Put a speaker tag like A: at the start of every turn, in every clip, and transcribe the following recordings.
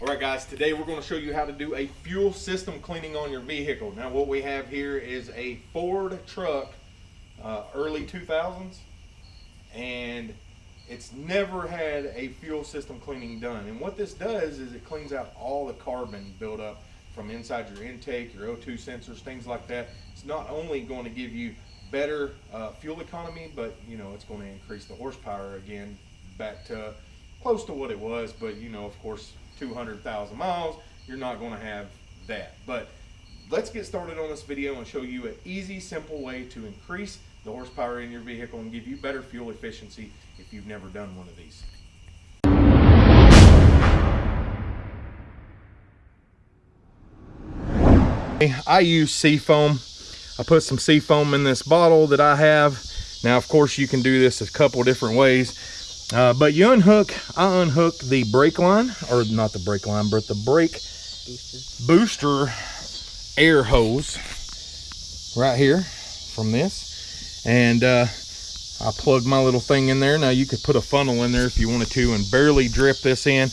A: All right guys, today we're gonna show you how to do a fuel system cleaning on your vehicle. Now what we have here is a Ford truck, uh, early 2000s, and it's never had a fuel system cleaning done. And what this does is it cleans out all the carbon buildup from inside your intake, your O2 sensors, things like that. It's not only going to give you better uh, fuel economy, but you know it's going to increase the horsepower again back to close to what it was. But you know, of course, 200,000 miles, you're not going to have that. But let's get started on this video and show you an easy, simple way to increase the horsepower in your vehicle and give you better fuel efficiency if you've never done one of these. I use seafoam. I put some seafoam in this bottle that I have. Now, of course, you can do this a couple different ways. Uh, but you unhook, I unhook the brake line, or not the brake line, but the brake booster, air hose right here from this. And uh, I plug my little thing in there. Now you could put a funnel in there if you wanted to and barely drip this in.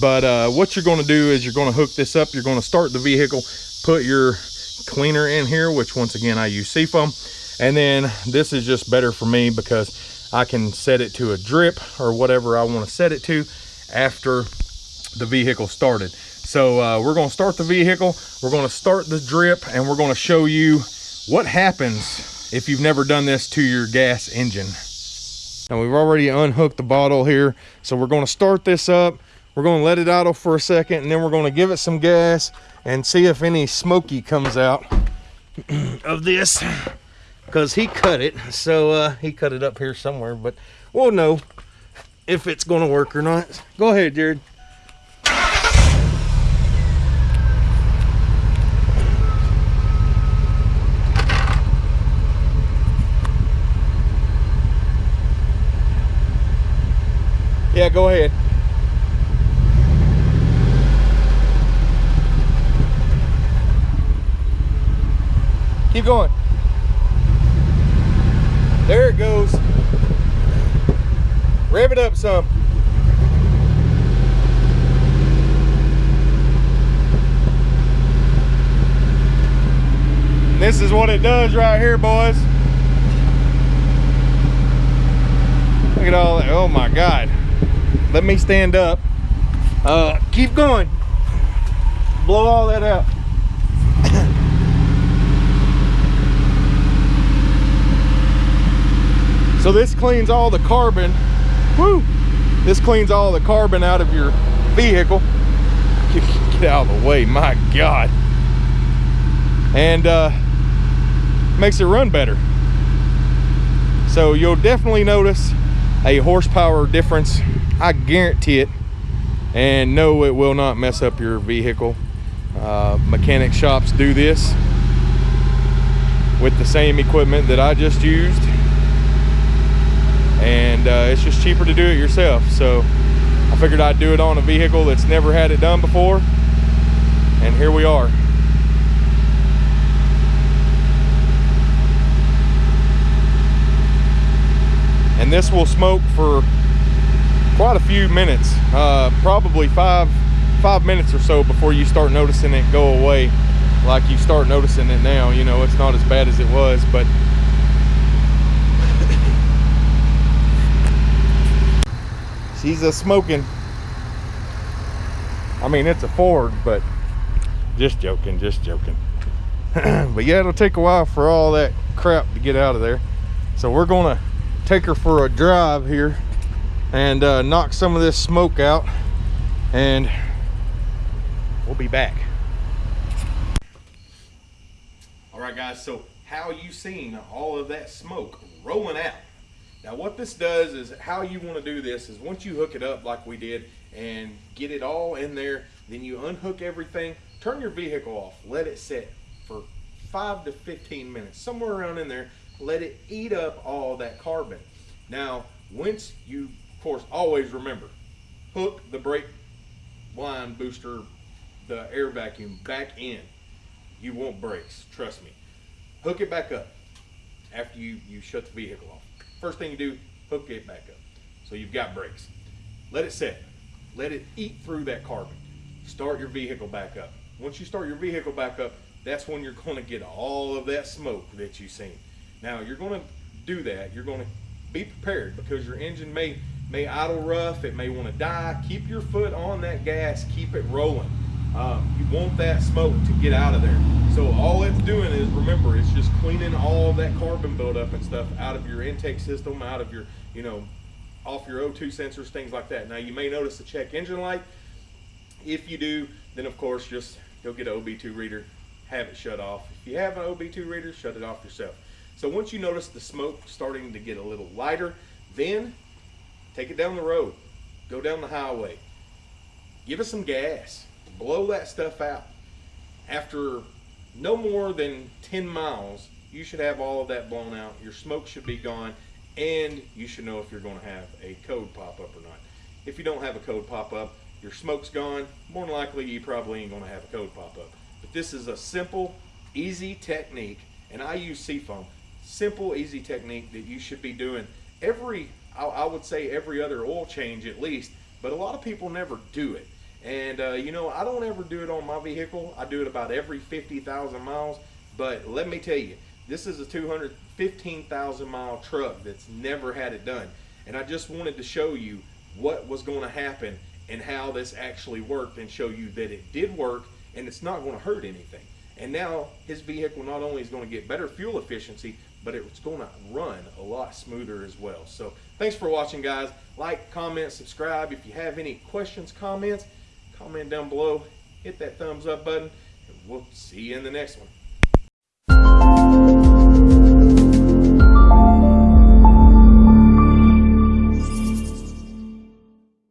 A: But uh, what you're gonna do is you're gonna hook this up. You're gonna start the vehicle, put your cleaner in here, which once again, I use seafoam. And then this is just better for me because I can set it to a drip or whatever I want to set it to after the vehicle started. So uh, we're going to start the vehicle, we're going to start the drip, and we're going to show you what happens if you've never done this to your gas engine. Now we've already unhooked the bottle here, so we're going to start this up. We're going to let it idle for a second, and then we're going to give it some gas and see if any smoky comes out of this because he cut it. So uh, he cut it up here somewhere, but we'll know if it's to work or not. Go ahead, Jared. Yeah, go ahead. Keep going. There it goes. Rev it up some. this is what it does right here, boys. Look at all that. Oh my God. Let me stand up. Uh, keep going. Blow all that out. So this cleans all the carbon. Woo! This cleans all the carbon out of your vehicle. Get out of the way, my God. And uh, makes it run better. So you'll definitely notice a horsepower difference. I guarantee it. And no, it will not mess up your vehicle. Uh, mechanic shops do this with the same equipment that I just used and uh, it's just cheaper to do it yourself. So I figured I'd do it on a vehicle that's never had it done before, and here we are. And this will smoke for quite a few minutes, uh, probably five, five minutes or so before you start noticing it go away like you start noticing it now. You know, it's not as bad as it was, but she's a smoking I mean it's a Ford but just joking just joking. But yeah it'll take a while for all that crap to get out of there. So we're gonna take her for a drive here and uh, knock some of this smoke out and we'll be back. All right guys so how you seen all of that smoke rolling out now what this does is how you want to do this is once you hook it up like we did and get it all in there, then you unhook everything, turn your vehicle off, let it sit for five to 15 minutes, somewhere around in there, let it eat up all that carbon. Now, once you, of course, always remember, hook the brake line booster, the air vacuum back in. You won't brakes, trust me. Hook it back up after you, you shut the vehicle off. First thing you do, hook it back up. So you've got brakes. Let it set. Let it eat through that carbon. start your vehicle back up. Once you start your vehicle back up, that's when you're going to get all of that smoke that you've seen. Now you're going to do that. You're going to be prepared because your engine may may idle rough. It may want to die. Keep your foot on that gas. Keep it rolling. Um, you want that smoke to get out of there. So all it's doing is remember, it's just cleaning all that carbon buildup and stuff out of your intake system, out of your you know off your O2 sensors, things like that. Now you may notice the check engine light. If you do, then of course just go get an OB2 reader, have it shut off. If you have an OB2 reader, shut it off yourself. So once you notice the smoke starting to get a little lighter, then take it down the road, go down the highway, give it some gas, blow that stuff out. After no more than 10 miles, you should have all of that blown out. Your smoke should be gone and you should know if you're going to have a code pop up or not. If you don't have a code pop up, your smoke's gone, more than likely you probably ain't going to have a code pop up. But this is a simple, easy technique, and I use Seafoam. Simple, easy technique that you should be doing every, I, I would say every other oil change at least, but a lot of people never do it. And uh, you know, I don't ever do it on my vehicle. I do it about every 50,000 miles. But let me tell you, this is a 215,000 mile truck that's never had it done. And I just wanted to show you what was going to happen and how this actually worked and show you that it did work and it's not going to hurt anything. And now his vehicle not only is going to get better fuel efficiency, but it's going to run a lot smoother as well. So thanks for watching guys. Like, comment, subscribe. If you have any questions, comments, comment down below. Hit that thumbs up button and we'll see you in the next one.